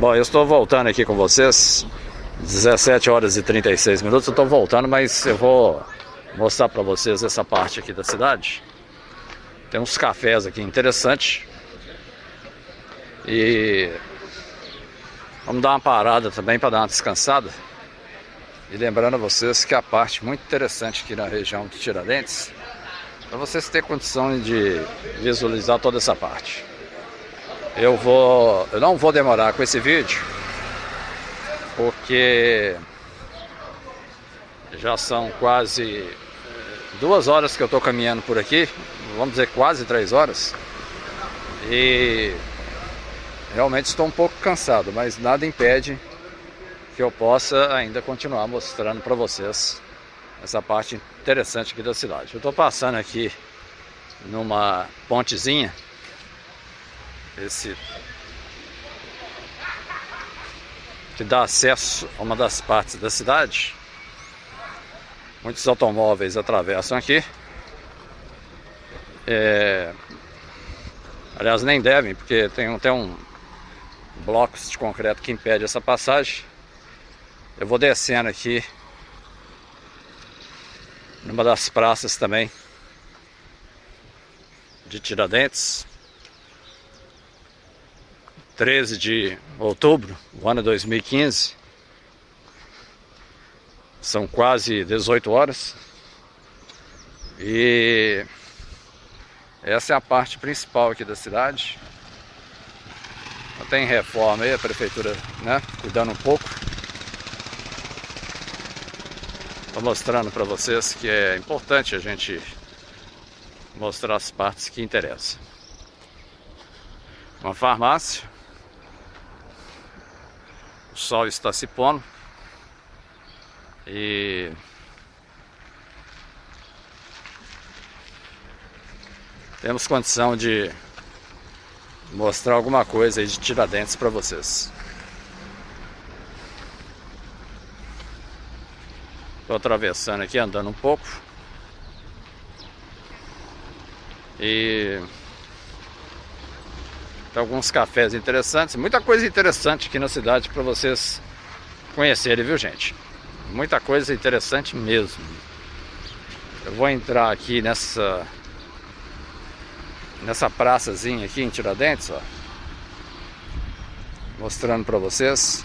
Bom, eu estou voltando aqui com vocês 17 horas e 36 minutos, eu estou voltando, mas eu vou mostrar para vocês essa parte aqui da cidade. Tem uns cafés aqui interessantes. E vamos dar uma parada também para dar uma descansada. E lembrando a vocês que a parte muito interessante aqui na região de Tiradentes, para vocês terem condição de visualizar toda essa parte. Eu vou, eu não vou demorar com esse vídeo, porque já são quase duas horas que eu estou caminhando por aqui, vamos dizer quase três horas, e realmente estou um pouco cansado, mas nada impede que eu possa ainda continuar mostrando para vocês essa parte interessante aqui da cidade. Eu estou passando aqui numa pontezinha esse que dá acesso a uma das partes da cidade. Muitos automóveis atravessam aqui. É... Aliás, nem devem, porque tem até um blocos de concreto que impede essa passagem. Eu vou descendo aqui numa das praças também de Tiradentes. 13 de outubro do ano 2015. São quase 18 horas. E essa é a parte principal aqui da cidade. Tem reforma aí, a prefeitura né, cuidando um pouco. Estou mostrando para vocês que é importante a gente mostrar as partes que interessam. Uma farmácia sol está se pondo. E temos condição de mostrar alguma coisa aí de Tiradentes para vocês. Estou atravessando aqui, andando um pouco. E tem alguns cafés interessantes, muita coisa interessante aqui na cidade para vocês conhecerem, viu gente? Muita coisa interessante mesmo. Eu vou entrar aqui nessa nessa praçazinha aqui em Tiradentes, ó. Mostrando para vocês.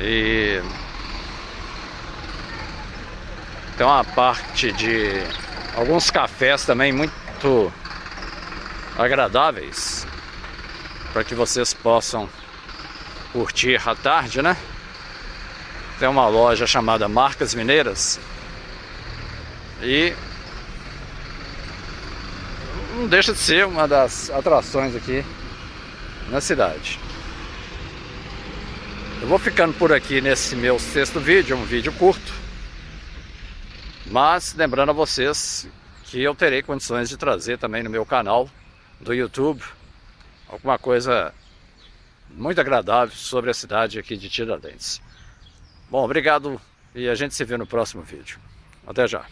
E tem uma parte de alguns cafés também muito agradáveis para que vocês possam curtir à tarde, né? Tem uma loja chamada Marcas Mineiras e não deixa de ser uma das atrações aqui na cidade. Eu vou ficando por aqui nesse meu sexto vídeo, um vídeo curto. Mas lembrando a vocês que eu terei condições de trazer também no meu canal do YouTube alguma coisa muito agradável sobre a cidade aqui de Tiradentes. Bom, obrigado e a gente se vê no próximo vídeo. Até já.